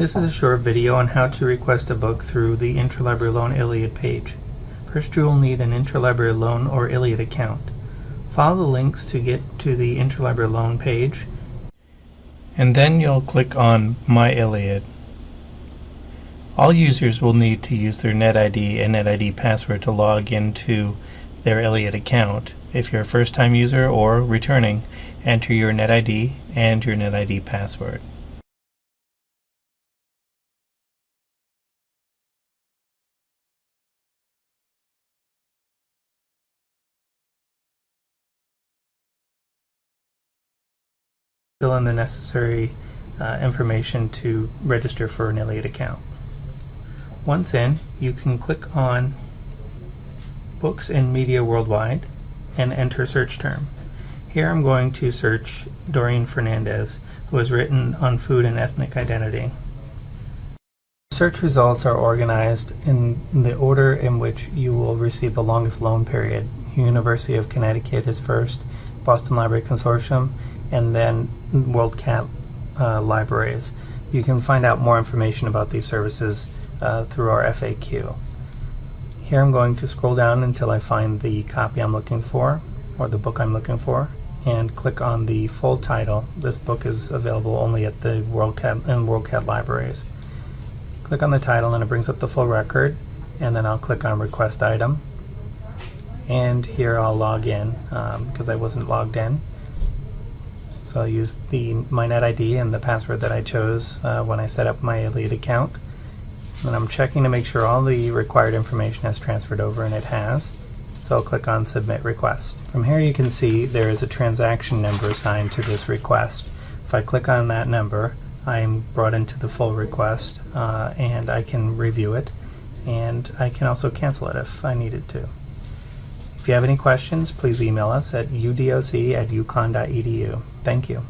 This is a short video on how to request a book through the Interlibrary Loan ILLiad page. First you will need an Interlibrary Loan or ILLiad account. Follow the links to get to the Interlibrary Loan page and then you'll click on My ILLiad. All users will need to use their NetID and NetID password to log into their ILLiad account. If you're a first-time user or returning, enter your NetID and your NetID password. Fill in the necessary uh, information to register for an ILLiad account. Once in, you can click on Books and Media Worldwide and enter search term. Here I'm going to search Doreen Fernandez, who has written on food and ethnic identity. Search results are organized in the order in which you will receive the longest loan period. University of Connecticut is first, Boston Library Consortium, and then WorldCat uh, libraries. You can find out more information about these services uh, through our FAQ. Here I'm going to scroll down until I find the copy I'm looking for, or the book I'm looking for, and click on the full title. This book is available only at the WorldCat and WorldCat libraries. Click on the title and it brings up the full record, and then I'll click on Request Item. And here I'll log in because um, I wasn't logged in. So I'll use the my NetID and the password that I chose uh, when I set up my ILLiad account. And I'm checking to make sure all the required information has transferred over, and it has. So I'll click on Submit Request. From here you can see there is a transaction number assigned to this request. If I click on that number, I'm brought into the full request, uh, and I can review it, and I can also cancel it if I needed to. If you have any questions, please email us at udoc at uconn.edu. Thank you.